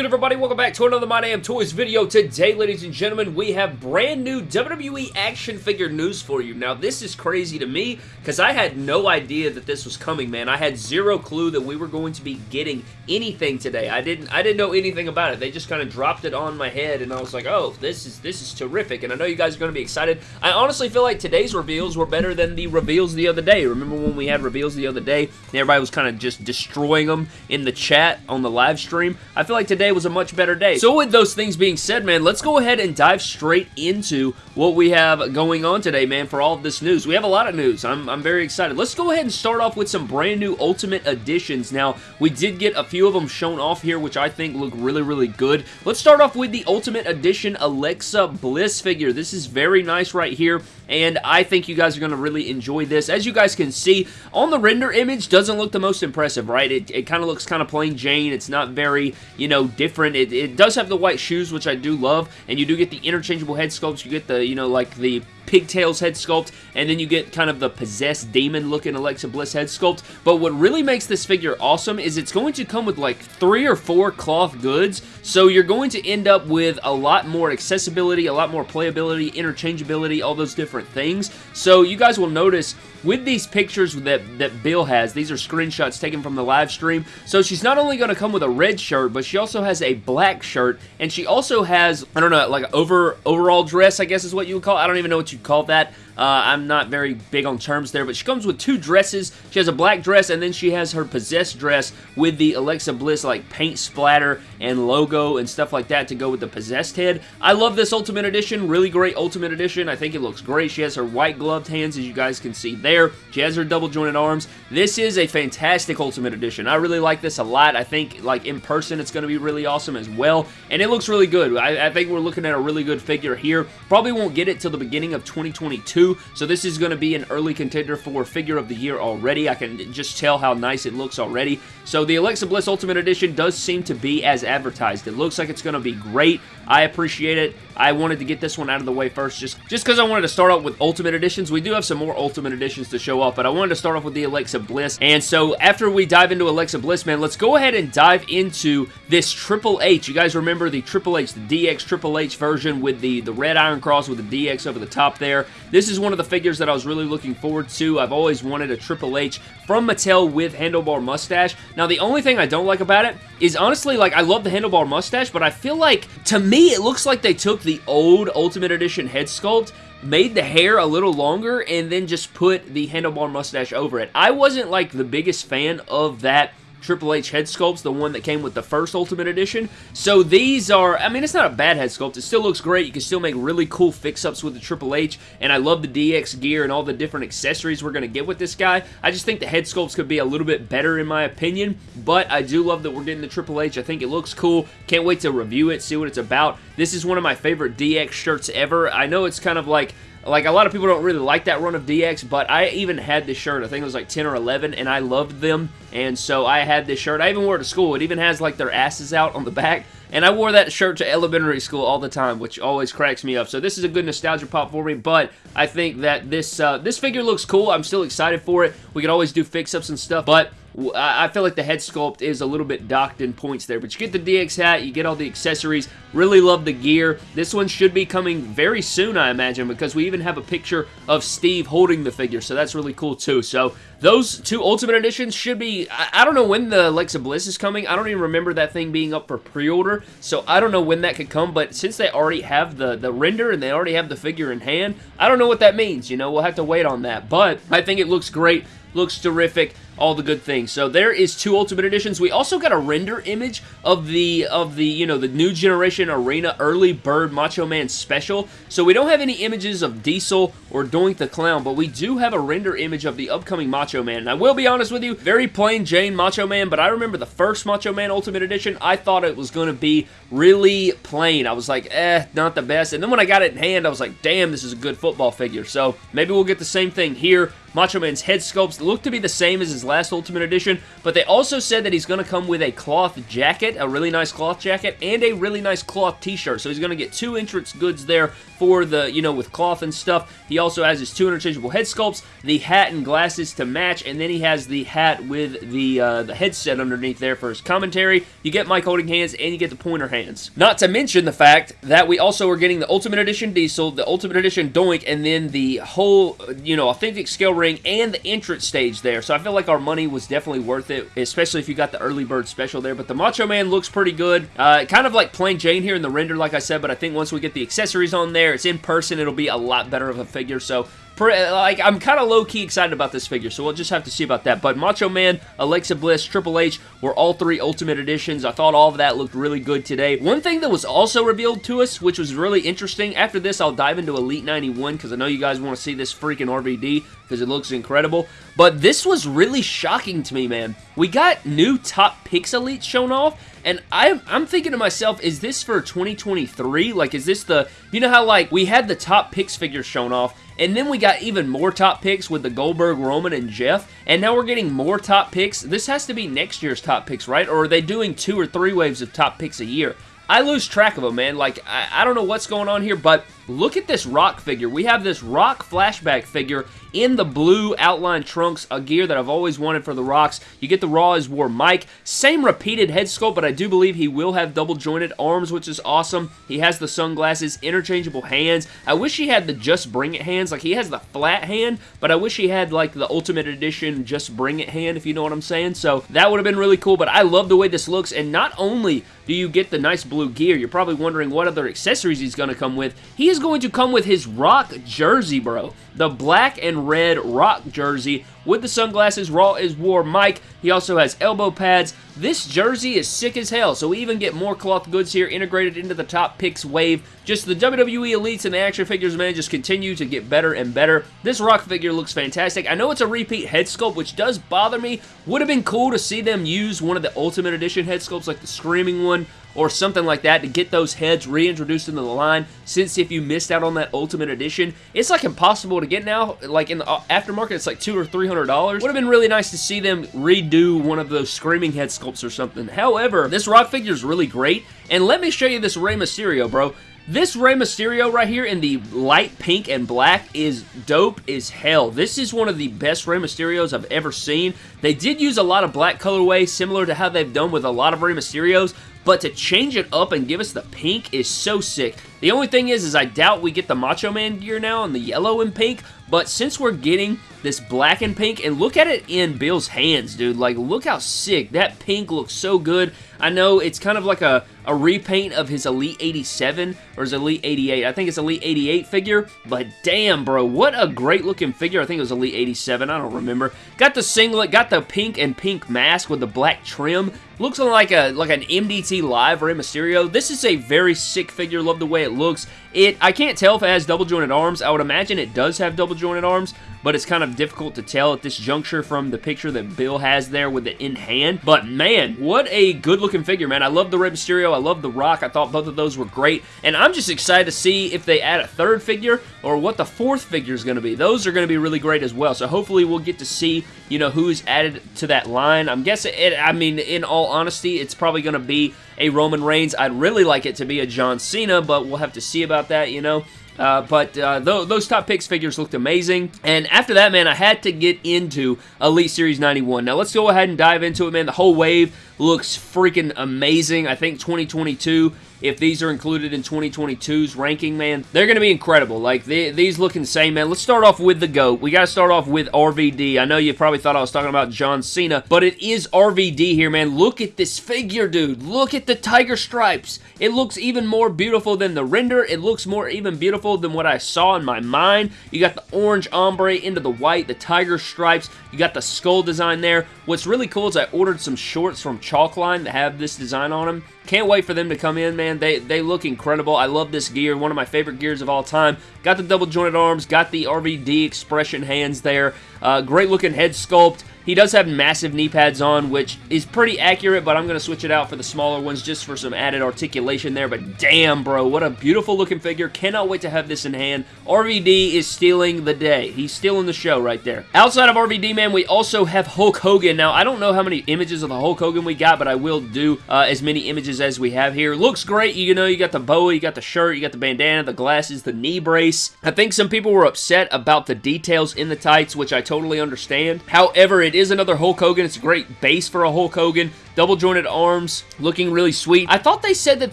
good, everybody? Welcome back to another My Damn Toys video. Today, ladies and gentlemen, we have brand new WWE action figure news for you. Now, this is crazy to me because I had no idea that this was coming, man. I had zero clue that we were going to be getting anything today. I didn't I didn't know anything about it. They just kind of dropped it on my head, and I was like, oh, this is this is terrific, and I know you guys are going to be excited. I honestly feel like today's reveals were better than the reveals the other day. Remember when we had reveals the other day, and everybody was kind of just destroying them in the chat on the live stream? I feel like today today was a much better day. So with those things being said, man, let's go ahead and dive straight into what we have going on today, man, for all of this news. We have a lot of news. I'm, I'm very excited. Let's go ahead and start off with some brand new Ultimate Editions. Now, we did get a few of them shown off here, which I think look really, really good. Let's start off with the Ultimate Edition Alexa Bliss figure. This is very nice right here, and I think you guys are going to really enjoy this. As you guys can see, on the render image, doesn't look the most impressive, right? It, it kind of looks kind of plain Jane. It's not very, you know, different. It, it does have the white shoes, which I do love, and you do get the interchangeable head sculpts. You get the, you know, like the pigtails head sculpt, and then you get kind of the possessed demon looking Alexa Bliss head sculpt. But what really makes this figure awesome is it's going to come with like three or four cloth goods, so you're going to end up with a lot more accessibility, a lot more playability, interchangeability, all those different things. So you guys will notice with these pictures that, that Bill has, these are screenshots taken from the live stream, so she's not only going to come with a red shirt, but she also has a black shirt, and she also has, I don't know, like an over, overall dress, I guess is what you would call it. I don't even know what you call that. Uh, I'm not very big on terms there, but she comes with two dresses. She has a black dress, and then she has her possessed dress with the Alexa Bliss like paint splatter and logo and stuff like that to go with the possessed head. I love this Ultimate Edition. Really great Ultimate Edition. I think it looks great. She has her white gloved hands, as you guys can see there. She has her double jointed arms. This is a fantastic Ultimate Edition. I really like this a lot. I think like in person it's going to be really awesome as well, and it looks really good. I, I think we're looking at a really good figure here. Probably won't get it till the beginning of 2022, so this is going to be an early contender for Figure of the Year already. I can just tell how nice it looks already. So the Alexa Bliss Ultimate Edition does seem to be as advertised. It looks like it's going to be great. I appreciate it. I wanted to get this one out of the way first just just because I wanted to start out with Ultimate Editions. We do have some more Ultimate Editions to show off, but I wanted to start off with the Alexa Bliss. And so after we dive into Alexa Bliss, man, let's go ahead and dive into this Triple H. You guys remember the Triple H, the DX Triple H version with the, the red iron cross with the DX over the top there. This is one of the figures that I was really looking forward to. I've always wanted a Triple H from Mattel with handlebar mustache. Now, the only thing I don't like about it is honestly, like, I love the handlebar mustache, but I feel like, to me, it looks like they took the old Ultimate Edition head sculpt made the hair a little longer and then just put the handlebar mustache over it. I wasn't like the biggest fan of that Triple H head sculpts, the one that came with the first Ultimate Edition. So these are, I mean, it's not a bad head sculpt. It still looks great. You can still make really cool fix-ups with the Triple H, and I love the DX gear and all the different accessories we're going to get with this guy. I just think the head sculpts could be a little bit better in my opinion, but I do love that we're getting the Triple H. I think it looks cool. Can't wait to review it, see what it's about. This is one of my favorite DX shirts ever. I know it's kind of like like, a lot of people don't really like that run of DX, but I even had this shirt. I think it was like 10 or 11, and I loved them. And so I had this shirt. I even wore it to school. It even has, like, their asses out on the back. And I wore that shirt to elementary school all the time, which always cracks me up. So this is a good nostalgia pop for me, but I think that this uh, this figure looks cool. I'm still excited for it. We can always do fix-ups and stuff, but I feel like the head sculpt is a little bit docked in points there, but you get the DX hat, you get all the accessories, really love the gear. This one should be coming very soon, I imagine, because we even have a picture of Steve holding the figure, so that's really cool too. So those two Ultimate Editions should be, I, I don't know when the Alexa Bliss is coming. I don't even remember that thing being up for pre-order, so I don't know when that could come, but since they already have the, the render and they already have the figure in hand, I don't know what that means, you know, we'll have to wait on that, but I think it looks great, looks terrific all the good things. So there is two Ultimate Editions. We also got a render image of the, of the you know, the New Generation Arena Early Bird Macho Man Special. So we don't have any images of Diesel or Doink the Clown, but we do have a render image of the upcoming Macho Man. And I will be honest with you, very plain Jane Macho Man, but I remember the first Macho Man Ultimate Edition, I thought it was going to be really plain. I was like, eh, not the best. And then when I got it in hand, I was like, damn, this is a good football figure. So maybe we'll get the same thing here. Macho Man's head sculpts look to be the same as his last Ultimate Edition, but they also said that he's going to come with a cloth jacket, a really nice cloth jacket, and a really nice cloth t-shirt. So he's going to get two entrance goods there for the, you know, with cloth and stuff. He also has his two interchangeable head sculpts, the hat and glasses to match, and then he has the hat with the, uh, the headset underneath there for his commentary. You get mic holding hands, and you get the pointer hands. Not to mention the fact that we also are getting the Ultimate Edition Diesel, the Ultimate Edition Doink, and then the whole, you know, authentic scale ring and the entrance stage there. So I feel like our money was definitely worth it, especially if you got the early bird special there. But the Macho Man looks pretty good. Uh, kind of like plain Jane here in the render, like I said, but I think once we get the accessories on there, it's in person, it'll be a lot better of a figure. So like, I'm kind of low-key excited about this figure, so we'll just have to see about that. But Macho Man, Alexa Bliss, Triple H were all three Ultimate Editions. I thought all of that looked really good today. One thing that was also revealed to us, which was really interesting, after this I'll dive into Elite 91 because I know you guys want to see this freaking RVD because it looks incredible. But this was really shocking to me, man. We got new Top Picks Elites shown off, and I'm, I'm thinking to myself, is this for 2023? Like, is this the... You know how, like, we had the Top picks figures shown off, and then we got even more top picks with the Goldberg, Roman, and Jeff. And now we're getting more top picks. This has to be next year's top picks, right? Or are they doing two or three waves of top picks a year? I lose track of them, man. Like, I, I don't know what's going on here, but look at this Rock figure. We have this Rock flashback figure in the blue outline trunks, a gear that I've always wanted for the Rocks. You get the Raw is War mic. Same repeated head sculpt, but I do believe he will have double jointed arms, which is awesome. He has the sunglasses, interchangeable hands. I wish he had the Just Bring It hands. Like, he has the flat hand, but I wish he had, like, the Ultimate Edition Just Bring It hand, if you know what I'm saying. So, that would have been really cool, but I love the way this looks, and not only do you get the nice blue gear, you're probably wondering what other accessories he's going to come with. He is going to come with his Rock jersey, bro. The black and red Rock jersey with the sunglasses. Raw is War mic. He also has elbow pads. This jersey is sick as hell, so we even get more cloth goods here integrated into the top picks wave. Just the WWE Elites and the action figures, man, just continue to get better and better. This Rock figure looks fantastic. I know it's a repeat head sculpt, which does bother me. Would have been cool to see them use one of the Ultimate Edition head sculpts, like the Screaming one, or something like that to get those heads reintroduced into the line since if you missed out on that Ultimate Edition, it's like impossible to get now. Like in the uh, aftermarket, it's like two or three hundred dollars. Would have been really nice to see them redo one of those Screaming Head sculpts or something. However, this Rock figure is really great, and let me show you this Rey Mysterio, bro. This Rey Mysterio right here in the light pink and black is dope as hell. This is one of the best Rey Mysterios I've ever seen. They did use a lot of black colorway, similar to how they've done with a lot of Rey Mysterios, but to change it up and give us the pink is so sick. The only thing is, is I doubt we get the Macho Man gear now in the yellow and pink, but since we're getting this black and pink, and look at it in Bill's hands, dude. Like, look how sick. That pink looks so good. I know it's kind of like a, a repaint of his Elite 87 or his Elite 88. I think it's Elite 88 figure, but damn, bro, what a great looking figure. I think it was Elite 87. I don't remember. Got the singlet, got the pink and pink mask with the black trim. Looks like a like an MDT Live Rey Mysterio. This is a very sick figure. Love the way it looks. It I can't tell if it has double jointed arms. I would imagine it does have double jointed arms, but it's kind of difficult to tell at this juncture from the picture that Bill has there with it in hand. But man, what a good looking figure, man. I love the Rey Mysterio. I love the Rock. I thought both of those were great. And I'm just excited to see if they add a third figure or what the fourth figure is going to be. Those are going to be really great as well. So hopefully we'll get to see, you know, who's added to that line. I'm guessing, it, I mean, in all honesty, it's probably going to be a Roman Reigns. I'd really like it to be a John Cena, but we'll have to see about that, you know. Uh, but uh, th those top picks figures looked amazing. And after that, man, I had to get into Elite Series 91. Now, let's go ahead and dive into it, man. The whole wave looks freaking amazing. I think 2022 if these are included in 2022's ranking, man, they're going to be incredible. Like, they, these look insane, man. Let's start off with the GOAT. We got to start off with RVD. I know you probably thought I was talking about John Cena, but it is RVD here, man. Look at this figure, dude. Look at the tiger stripes. It looks even more beautiful than the render. It looks more even beautiful than what I saw in my mind. You got the orange ombre into the white, the tiger stripes. You got the skull design there. What's really cool is I ordered some shorts from Chalkline that have this design on them. Can't wait for them to come in, man. They, they look incredible. I love this gear. One of my favorite gears of all time. Got the double jointed arms. Got the RVD expression hands there. Uh, great looking head sculpt. He does have massive knee pads on, which is pretty accurate, but I'm going to switch it out for the smaller ones just for some added articulation there. But damn, bro, what a beautiful looking figure. Cannot wait to have this in hand. RVD is stealing the day. He's stealing the show right there. Outside of RVD, man, we also have Hulk Hogan. Now, I don't know how many images of the Hulk Hogan we got, but I will do uh, as many images as we have here. Looks great. You know, you got the boa, you got the shirt, you got the bandana, the glasses, the knee brace. I think some people were upset about the details in the tights, which I totally understand. However, it is another Hulk Hogan. It's a great base for a Hulk Hogan. Double jointed arms, looking really sweet. I thought they said that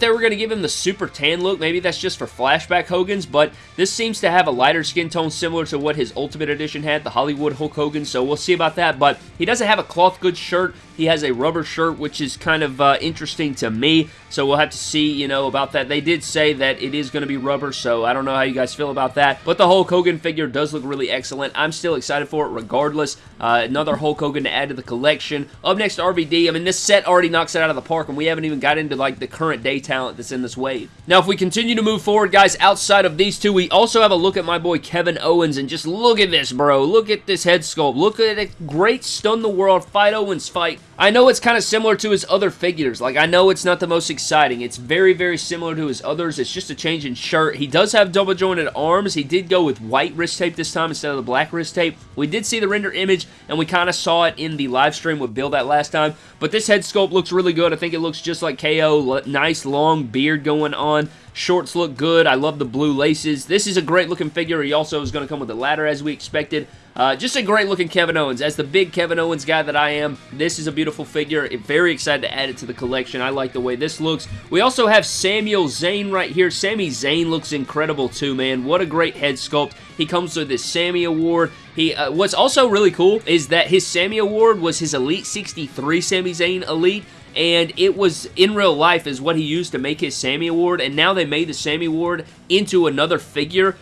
they were going to give him the super tan look. Maybe that's just for flashback Hogan's, but this seems to have a lighter skin tone similar to what his Ultimate Edition had, the Hollywood Hulk Hogan, so we'll see about that, but he doesn't have a cloth goods shirt. He has a rubber shirt, which is kind of uh, interesting to me, so we'll have to see, you know, about that. They did say that it is going to be rubber, so I don't know how you guys feel about that, but the Hulk Hogan figure does look really excellent. I'm still excited for it regardless. Uh, another Hulk Hogan to add to the collection. Up next, RVD. I mean, this set already knocks it out of the park, and we haven't even got into, like, the current day talent that's in this wave. Now, if we continue to move forward, guys, outside of these two, we also have a look at my boy Kevin Owens, and just look at this, bro. Look at this head sculpt. Look at it. Great stun the world, fight Owens fight. I know it's kind of similar to his other figures. Like, I know it's not the most exciting. It's very, very similar to his others. It's just a change in shirt. He does have double jointed arms. He did go with white wrist tape this time instead of the black wrist tape. We did see the render image, and we kind of saw it in the live stream with Bill that last time. But this head sculpt looks really good. I think it looks just like KO. Nice long beard going on. Shorts look good. I love the blue laces. This is a great looking figure. He also is going to come with a ladder as we expected. Uh, just a great looking Kevin Owens. As the big Kevin Owens guy that I am, this is a beautiful figure. Very excited to add it to the collection. I like the way this looks. We also have Samuel Zayn right here. Sami Zayn looks incredible too, man. What a great head sculpt. He comes with this Sammy Award. He, uh, what's also really cool is that his Sammy Award was his Elite 63 Sami Zayn Elite and it was in real life is what he used to make his Sammy Award, and now they made the Sammy Award into another figure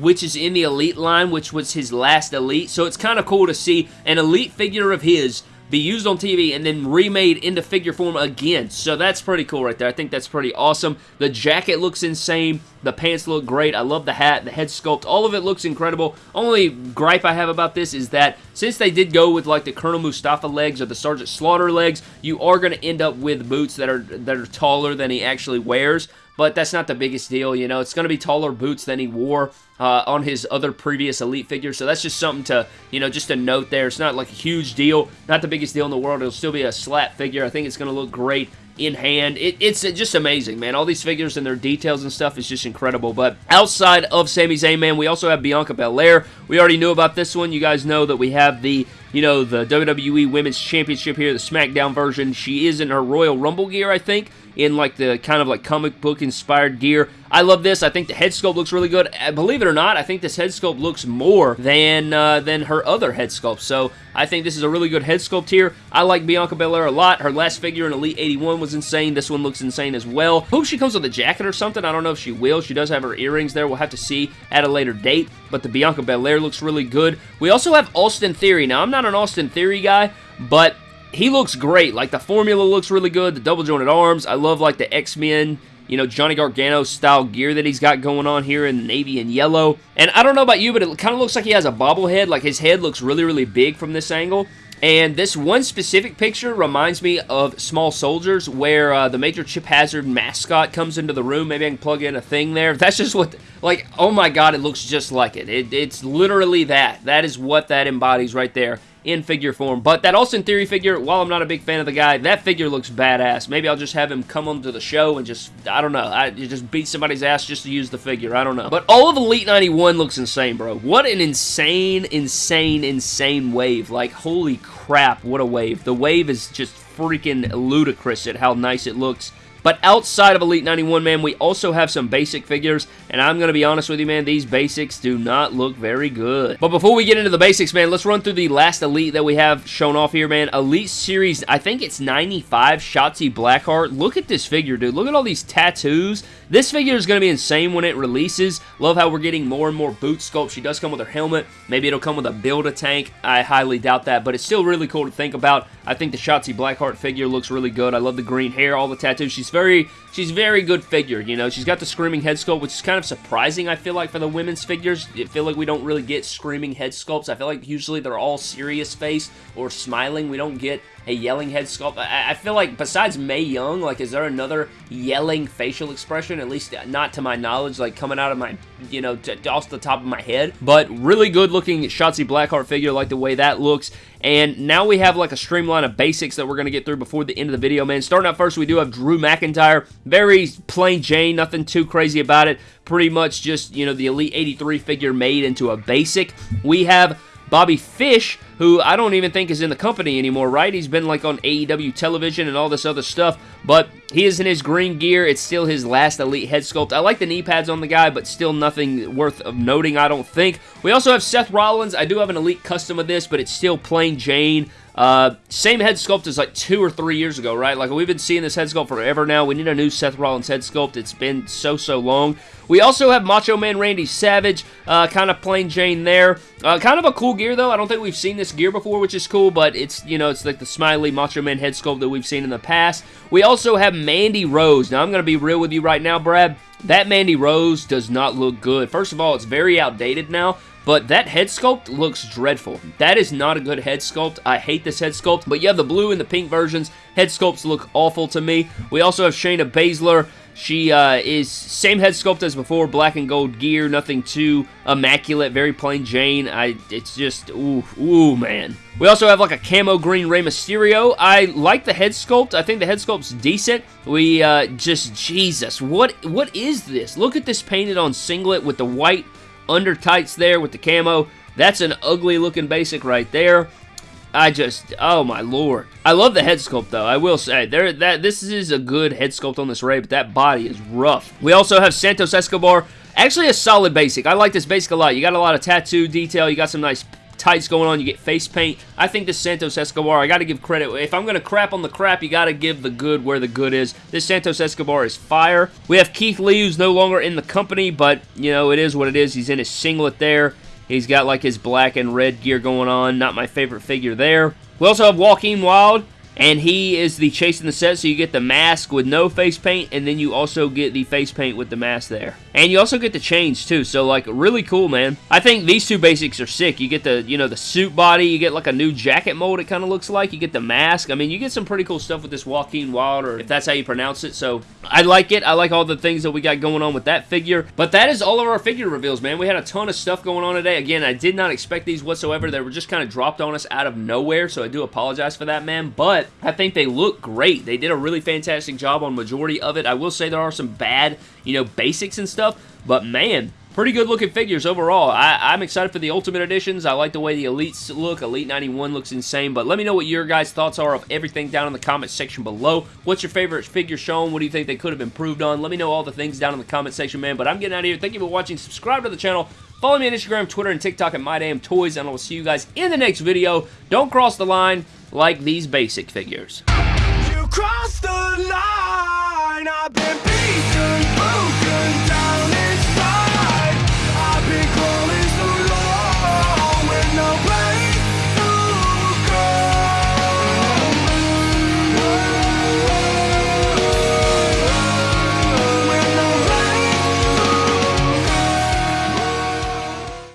which is in the Elite line, which was his last Elite. So it's kind of cool to see an Elite figure of his be used on TV and then remade into figure form again. So that's pretty cool right there. I think that's pretty awesome. The jacket looks insane. The pants look great. I love the hat, the head sculpt. All of it looks incredible. Only gripe I have about this is that since they did go with like the Colonel Mustafa legs or the Sergeant Slaughter legs, you are going to end up with boots that are that are taller than he actually wears but that's not the biggest deal, you know. It's going to be taller boots than he wore uh, on his other previous Elite figures, so that's just something to, you know, just a note there. It's not like a huge deal, not the biggest deal in the world. It'll still be a slap figure. I think it's going to look great in hand. It, it's just amazing, man. All these figures and their details and stuff is just incredible. But outside of Sami Zayn, man, we also have Bianca Belair. We already knew about this one. You guys know that we have the you know, the WWE Women's Championship here, the SmackDown version. She is in her Royal Rumble gear, I think in like the kind of like comic book inspired gear. I love this. I think the head sculpt looks really good. Uh, believe it or not, I think this head sculpt looks more than uh, than her other head sculpt. So I think this is a really good head sculpt here. I like Bianca Belair a lot. Her last figure in Elite 81 was insane. This one looks insane as well. Hope she comes with a jacket or something. I don't know if she will. She does have her earrings there. We'll have to see at a later date. But the Bianca Belair looks really good. We also have Austin Theory. Now, I'm not an Austin Theory guy, but he looks great. Like, the formula looks really good. The double jointed arms. I love, like, the X-Men you know, Johnny Gargano style gear that he's got going on here in navy and yellow. And I don't know about you, but it kind of looks like he has a bobblehead. Like his head looks really, really big from this angle. And this one specific picture reminds me of Small Soldiers, where uh, the Major Chip Hazard mascot comes into the room. Maybe I can plug in a thing there. That's just what, like, oh my god, it looks just like it. it it's literally that. That is what that embodies right there in figure form. But that Austin Theory figure, while I'm not a big fan of the guy, that figure looks badass. Maybe I'll just have him come onto the show and just, I don't know, I just beat somebody's ass just to use the figure. I don't know. But all of Elite 91 looks insane, bro. What an insane, insane, insane wave. Like, holy crap, what a wave. The wave is just freaking ludicrous at how nice it looks. But outside of Elite 91, man, we also have some basic figures, and I'm going to be honest with you, man, these basics do not look very good. But before we get into the basics, man, let's run through the last Elite that we have shown off here, man. Elite Series, I think it's 95, Shotzi Blackheart. Look at this figure, dude. Look at all these tattoos. This figure is going to be insane when it releases. Love how we're getting more and more boot sculpt. She does come with her helmet. Maybe it'll come with a Build-A-Tank. I highly doubt that, but it's still really cool to think about. I think the Shotzi Blackheart figure looks really good. I love the green hair, all the tattoos. She's very she's very good figure, you know. She's got the screaming head sculpt, which is kind of surprising, I feel like, for the women's figures. I feel like we don't really get screaming head sculpts. I feel like usually they're all serious face or smiling. We don't get a yelling head sculpt. I, I feel like besides Mae Young, like, is there another yelling facial expression? At least not to my knowledge, like, coming out of my, you know, off the top of my head. But really good looking Shotzi Blackheart figure, like the way that looks. And now we have like a streamline of basics that we're going to get through before the end of the video, man. Starting out first, we do have Drew McIntyre. Very plain Jane, nothing too crazy about it. Pretty much just, you know, the Elite 83 figure made into a basic. We have Bobby Fish, who I don't even think is in the company anymore, right? He's been like on AEW television and all this other stuff, but he is in his green gear. It's still his last Elite head sculpt. I like the knee pads on the guy, but still nothing worth of noting, I don't think. We also have Seth Rollins. I do have an Elite custom of this, but it's still plain Jane. Uh, same head sculpt as like two or three years ago, right? Like we've been seeing this head sculpt forever now. We need a new Seth Rollins head sculpt. It's been so, so long. We also have Macho Man Randy Savage, uh, kind of plain Jane there. Uh, kind of a cool gear though. I don't think we've seen this gear before, which is cool, but it's, you know, it's like the smiley Macho Man head sculpt that we've seen in the past. We also have Mandy Rose. Now I'm going to be real with you right now, Brad. That Mandy Rose does not look good. First of all, it's very outdated now. But that head sculpt looks dreadful. That is not a good head sculpt. I hate this head sculpt. But you have the blue and the pink versions. Head sculpts look awful to me. We also have Shayna Baszler. She uh, is same head sculpt as before, black and gold gear, nothing too immaculate, very plain Jane. I, it's just, ooh, ooh, man. We also have like a camo green Rey Mysterio. I like the head sculpt. I think the head sculpt's decent. We uh, just, Jesus, what what is this? Look at this painted on singlet with the white under tights there with the camo. That's an ugly looking basic right there. I just, oh my lord. I love the head sculpt though, I will say. There, that This is a good head sculpt on this Rey, but that body is rough. We also have Santos Escobar. Actually a solid basic. I like this basic a lot. You got a lot of tattoo detail. You got some nice tights going on. You get face paint. I think this Santos Escobar, I got to give credit. If I'm going to crap on the crap, you got to give the good where the good is. This Santos Escobar is fire. We have Keith Lee, who's no longer in the company, but, you know, it is what it is. He's in his singlet there. He's got, like, his black and red gear going on. Not my favorite figure there. We also have Joaquin Wilde and he is the chase in the set, so you get the mask with no face paint, and then you also get the face paint with the mask there. And you also get the chains, too, so, like, really cool, man. I think these two basics are sick. You get the, you know, the suit body, you get, like, a new jacket mold, it kind of looks like. You get the mask. I mean, you get some pretty cool stuff with this Joaquin Wilder, if that's how you pronounce it, so I like it. I like all the things that we got going on with that figure, but that is all of our figure reveals, man. We had a ton of stuff going on today. Again, I did not expect these whatsoever. They were just kind of dropped on us out of nowhere, so I do apologize for that, man, but I think they look great. They did a really fantastic job on majority of it. I will say there are some bad, you know, basics and stuff, but man, pretty good looking figures overall. I, am excited for the Ultimate Editions. I like the way the Elites look. Elite 91 looks insane, but let me know what your guys' thoughts are of everything down in the comment section below. What's your favorite figure shown? What do you think they could have improved on? Let me know all the things down in the comment section, man, but I'm getting out of here. Thank you for watching. Subscribe to the channel. Follow me on Instagram, Twitter, and TikTok at MyDamnToys, and I will see you guys in the next video. Don't cross the line like these basic figures.